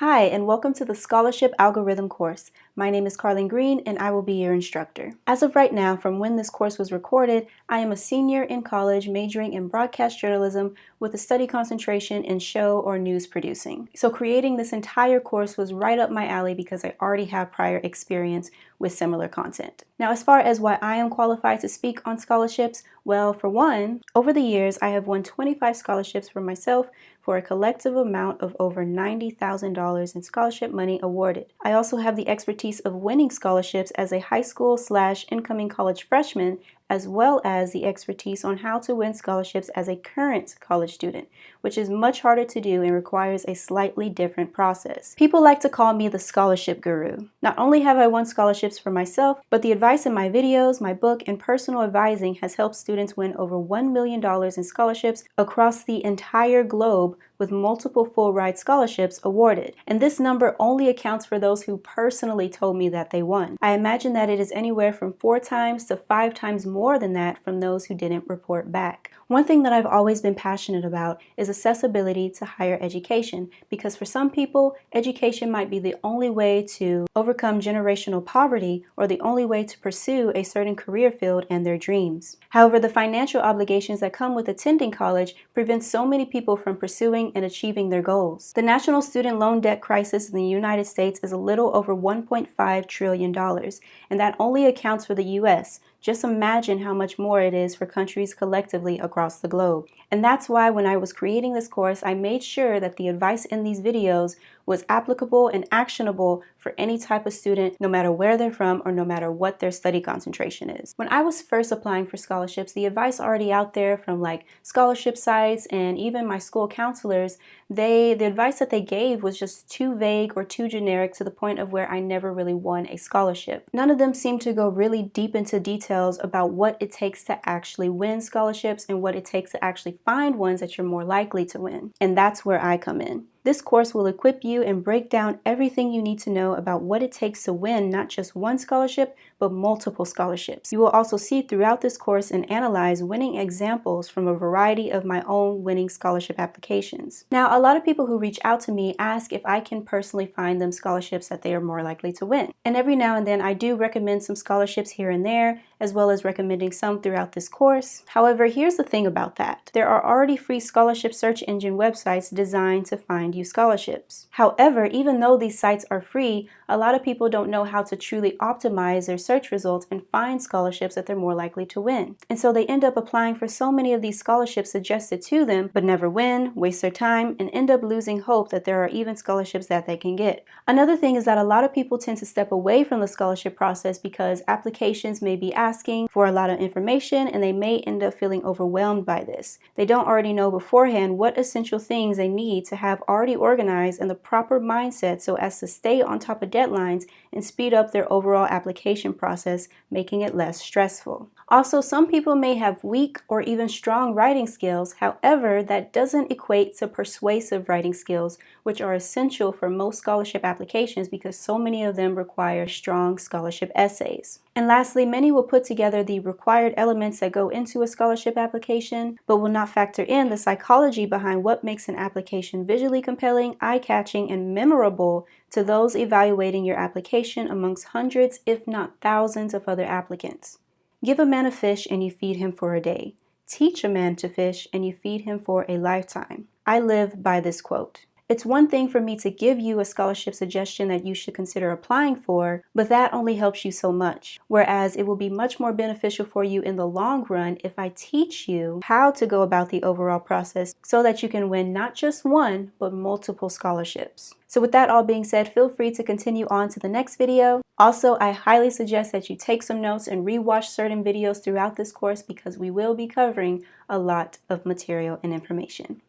Hi, and welcome to the Scholarship Algorithm course. My name is Carlin Green, and I will be your instructor. As of right now, from when this course was recorded, I am a senior in college majoring in broadcast journalism with a study concentration in show or news producing. So creating this entire course was right up my alley because I already have prior experience with similar content. Now, as far as why I am qualified to speak on scholarships, well, for one, over the years, I have won 25 scholarships for myself for a collective amount of over $90,000 in scholarship money awarded. I also have the expertise of winning scholarships as a high school slash incoming college freshman as well as the expertise on how to win scholarships as a current college student, which is much harder to do and requires a slightly different process. People like to call me the scholarship guru. Not only have I won scholarships for myself, but the advice in my videos, my book, and personal advising has helped students win over $1 million in scholarships across the entire globe with multiple full ride scholarships awarded. And this number only accounts for those who personally told me that they won. I imagine that it is anywhere from four times to five times than that from those who didn't report back. One thing that I've always been passionate about is accessibility to higher education because for some people, education might be the only way to overcome generational poverty or the only way to pursue a certain career field and their dreams. However, the financial obligations that come with attending college prevent so many people from pursuing and achieving their goals. The national student loan debt crisis in the United States is a little over $1.5 trillion, and that only accounts for the U.S., just imagine how much more it is for countries collectively across the globe. And that's why when I was creating this course, I made sure that the advice in these videos was applicable and actionable for any type of student, no matter where they're from or no matter what their study concentration is. When I was first applying for scholarships, the advice already out there from like scholarship sites and even my school counselors, they the advice that they gave was just too vague or too generic to the point of where I never really won a scholarship. None of them seemed to go really deep into details about what it takes to actually win scholarships and what it takes to actually find ones that you're more likely to win. And that's where I come in. This course will equip you and break down everything you need to know about what it takes to win not just one scholarship, but multiple scholarships. You will also see throughout this course and analyze winning examples from a variety of my own winning scholarship applications. Now, a lot of people who reach out to me ask if I can personally find them scholarships that they are more likely to win. And every now and then I do recommend some scholarships here and there, as well as recommending some throughout this course. However, here's the thing about that. There are already free scholarship search engine websites designed to find you scholarships. However, even though these sites are free, a lot of people don't know how to truly optimize their search results and find scholarships that they're more likely to win. And so they end up applying for so many of these scholarships suggested to them, but never win, waste their time, and end up losing hope that there are even scholarships that they can get. Another thing is that a lot of people tend to step away from the scholarship process because applications may be asking for a lot of information and they may end up feeling overwhelmed by this. They don't already know beforehand what essential things they need to have already organized and the proper mindset so as to stay on top of deadlines and speed up their overall application process, making it less stressful. Also, some people may have weak or even strong writing skills. However, that doesn't equate to persuasive writing skills, which are essential for most scholarship applications because so many of them require strong scholarship essays. And lastly, many will put together the required elements that go into a scholarship application, but will not factor in the psychology behind what makes an application visually compelling, eye-catching, and memorable to those evaluating your application amongst hundreds, if not thousands, of other applicants. Give a man a fish and you feed him for a day. Teach a man to fish and you feed him for a lifetime. I live by this quote. It's one thing for me to give you a scholarship suggestion that you should consider applying for, but that only helps you so much. Whereas it will be much more beneficial for you in the long run if I teach you how to go about the overall process so that you can win not just one, but multiple scholarships. So with that all being said, feel free to continue on to the next video. Also, I highly suggest that you take some notes and rewatch certain videos throughout this course because we will be covering a lot of material and information.